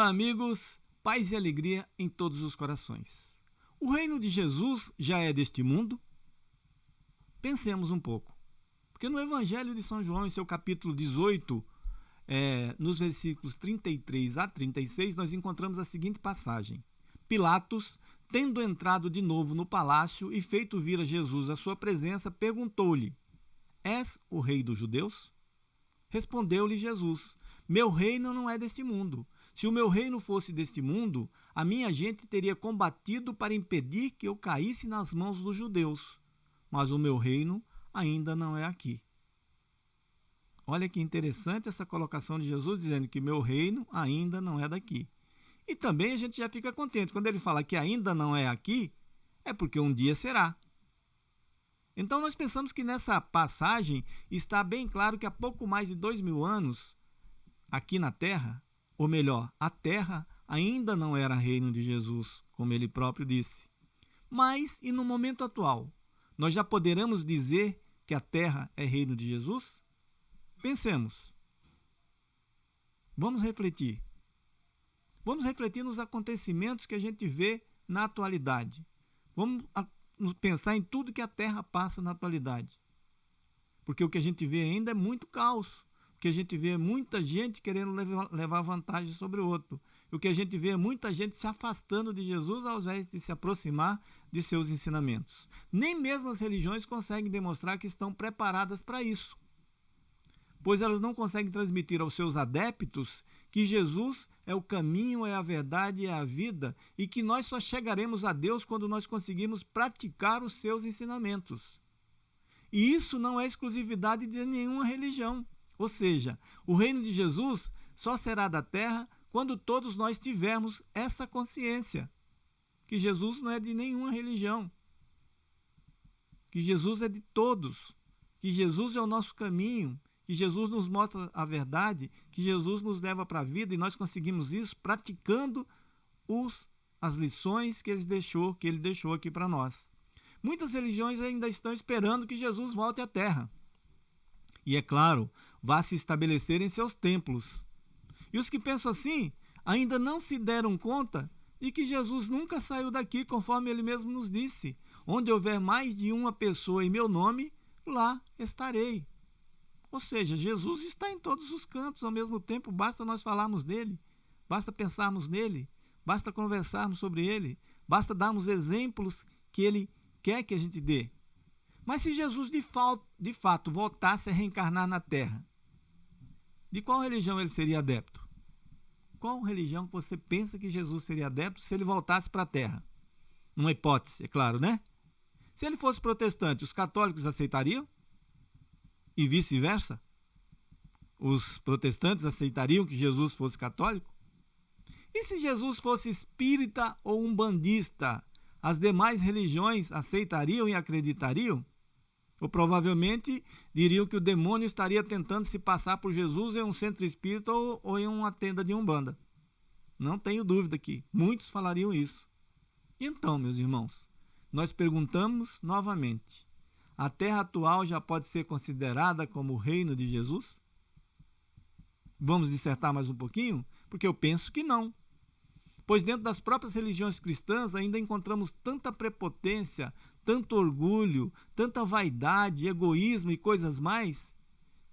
amigos, paz e alegria em todos os corações. O reino de Jesus já é deste mundo? Pensemos um pouco. Porque no Evangelho de São João, em seu capítulo 18, é, nos versículos 33 a 36, nós encontramos a seguinte passagem: Pilatos, tendo entrado de novo no palácio e feito vir a Jesus à sua presença, perguntou-lhe: És o rei dos judeus? Respondeu-lhe Jesus: Meu reino não é deste mundo. Se o meu reino fosse deste mundo, a minha gente teria combatido para impedir que eu caísse nas mãos dos judeus. Mas o meu reino ainda não é aqui. Olha que interessante essa colocação de Jesus dizendo que meu reino ainda não é daqui. E também a gente já fica contente. Quando ele fala que ainda não é aqui, é porque um dia será. Então nós pensamos que nessa passagem está bem claro que há pouco mais de dois mil anos, aqui na Terra, ou melhor, a Terra ainda não era reino de Jesus, como ele próprio disse. Mas, e no momento atual, nós já poderemos dizer que a Terra é reino de Jesus? Pensemos. Vamos refletir. Vamos refletir nos acontecimentos que a gente vê na atualidade. Vamos pensar em tudo que a Terra passa na atualidade. Porque o que a gente vê ainda é muito caos. Que a gente vê muita gente querendo levar vantagem sobre o outro. O que a gente vê é muita gente se afastando de Jesus ao invés de se aproximar de seus ensinamentos. Nem mesmo as religiões conseguem demonstrar que estão preparadas para isso. Pois elas não conseguem transmitir aos seus adeptos que Jesus é o caminho, é a verdade, é a vida e que nós só chegaremos a Deus quando nós conseguimos praticar os seus ensinamentos. E isso não é exclusividade de nenhuma religião. Ou seja, o reino de Jesus só será da terra quando todos nós tivermos essa consciência que Jesus não é de nenhuma religião, que Jesus é de todos, que Jesus é o nosso caminho, que Jesus nos mostra a verdade, que Jesus nos leva para a vida e nós conseguimos isso praticando os, as lições que ele deixou, que ele deixou aqui para nós. Muitas religiões ainda estão esperando que Jesus volte à terra. E é claro, vá se estabelecer em seus templos. E os que pensam assim ainda não se deram conta de que Jesus nunca saiu daqui, conforme ele mesmo nos disse: Onde houver mais de uma pessoa em meu nome, lá estarei. Ou seja, Jesus está em todos os cantos ao mesmo tempo, basta nós falarmos dele, basta pensarmos nele, basta conversarmos sobre ele, basta darmos exemplos que ele quer que a gente dê. Mas se Jesus de, de fato voltasse a reencarnar na Terra, de qual religião ele seria adepto? Qual religião você pensa que Jesus seria adepto se ele voltasse para a Terra? Uma hipótese, é claro, né? Se ele fosse protestante, os católicos aceitariam? e vice-versa? Os protestantes aceitariam que Jesus fosse católico? E se Jesus fosse espírita ou umbandista, as demais religiões aceitariam e acreditariam? Ou provavelmente diriam que o demônio estaria tentando se passar por Jesus em um centro espírita ou, ou em uma tenda de umbanda. Não tenho dúvida que muitos falariam isso. Então, meus irmãos, nós perguntamos novamente: a terra atual já pode ser considerada como o reino de Jesus? Vamos dissertar mais um pouquinho? Porque eu penso que não. Pois dentro das próprias religiões cristãs ainda encontramos tanta prepotência, tanto orgulho, tanta vaidade, egoísmo e coisas mais,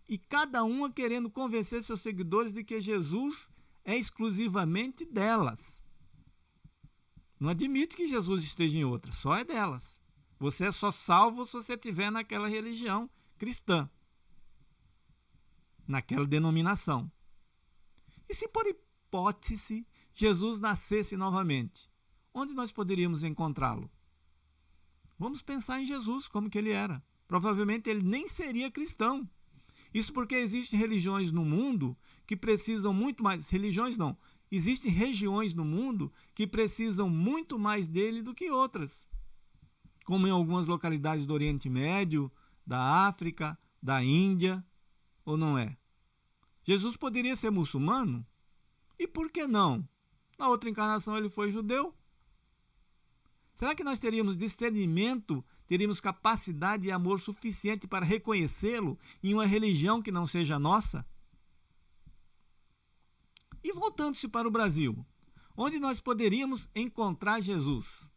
e cada uma querendo convencer seus seguidores de que Jesus é exclusivamente delas. Não admite que Jesus esteja em outra, só é delas. Você é só salvo se você estiver naquela religião cristã, naquela denominação. E se por hipótese Jesus nascesse novamente, onde nós poderíamos encontrá-lo? Vamos pensar em Jesus, como que ele era. Provavelmente ele nem seria cristão. Isso porque existem religiões no mundo que precisam muito mais. Religiões não. Existem regiões no mundo que precisam muito mais dele do que outras como em algumas localidades do Oriente Médio, da África, da Índia, ou não é? Jesus poderia ser muçulmano? E por que não? Na outra encarnação ele foi judeu. Será que nós teríamos discernimento, teríamos capacidade e amor suficiente para reconhecê-lo em uma religião que não seja nossa? E voltando-se para o Brasil, onde nós poderíamos encontrar Jesus?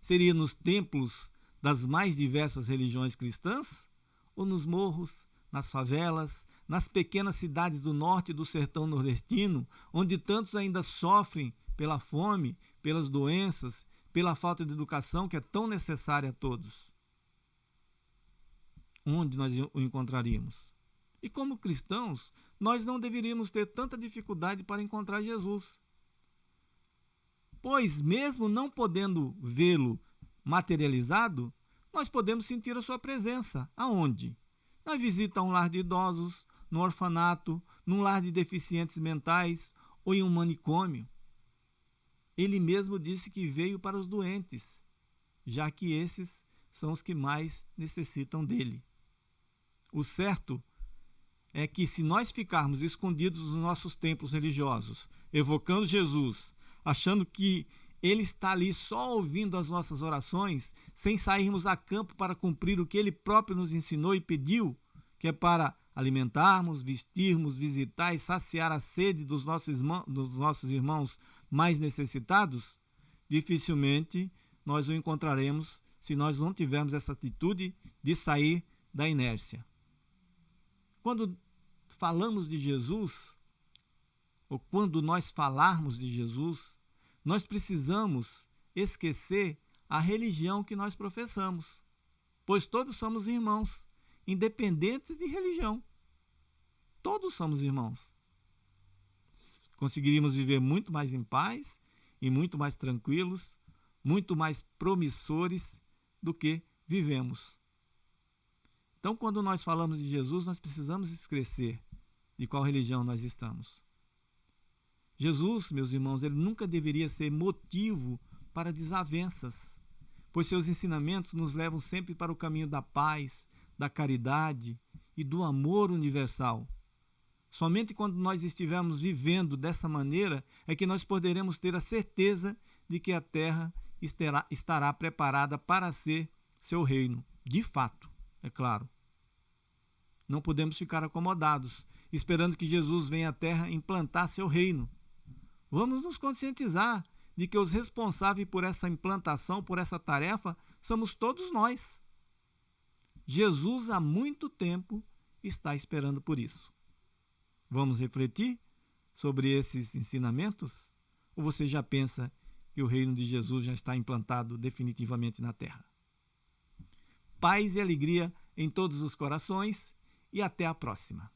Seria nos templos das mais diversas religiões cristãs? Ou nos morros, nas favelas, nas pequenas cidades do norte do sertão nordestino, onde tantos ainda sofrem pela fome, pelas doenças, pela falta de educação que é tão necessária a todos? Onde nós o encontraríamos? E como cristãos, nós não deveríamos ter tanta dificuldade para encontrar Jesus. Pois, mesmo não podendo vê-lo materializado, nós podemos sentir a sua presença. Aonde? Na visita a um lar de idosos, no orfanato, num lar de deficientes mentais ou em um manicômio. Ele mesmo disse que veio para os doentes, já que esses são os que mais necessitam dele. O certo é que se nós ficarmos escondidos nos nossos templos religiosos, evocando Jesus, achando que ele está ali só ouvindo as nossas orações, sem sairmos a campo para cumprir o que ele próprio nos ensinou e pediu, que é para alimentarmos, vestirmos, visitar e saciar a sede dos nossos, irmãos, dos nossos irmãos mais necessitados, dificilmente nós o encontraremos se nós não tivermos essa atitude de sair da inércia. Quando falamos de Jesus, ou quando nós falarmos de Jesus, nós precisamos esquecer a religião que nós professamos, pois todos somos irmãos, independentes de religião. Todos somos irmãos. Conseguiríamos viver muito mais em paz e muito mais tranquilos, muito mais promissores do que vivemos. Então, quando nós falamos de Jesus, nós precisamos esquecer de qual religião nós estamos. Jesus, meus irmãos, ele nunca deveria ser motivo para desavenças, pois seus ensinamentos nos levam sempre para o caminho da paz, da caridade e do amor universal. Somente quando nós estivermos vivendo dessa maneira é que nós poderemos ter a certeza de que a terra estará, estará preparada para ser seu reino, de fato é claro. Não podemos ficar acomodados, esperando que Jesus venha à terra implantar seu reino. Vamos nos conscientizar de que os responsáveis por essa implantação, por essa tarefa, somos todos nós. Jesus há muito tempo está esperando por isso. Vamos refletir sobre esses ensinamentos? Ou você já pensa que o reino de Jesus já está implantado definitivamente na terra? paz e alegria em todos os corações e até a próxima.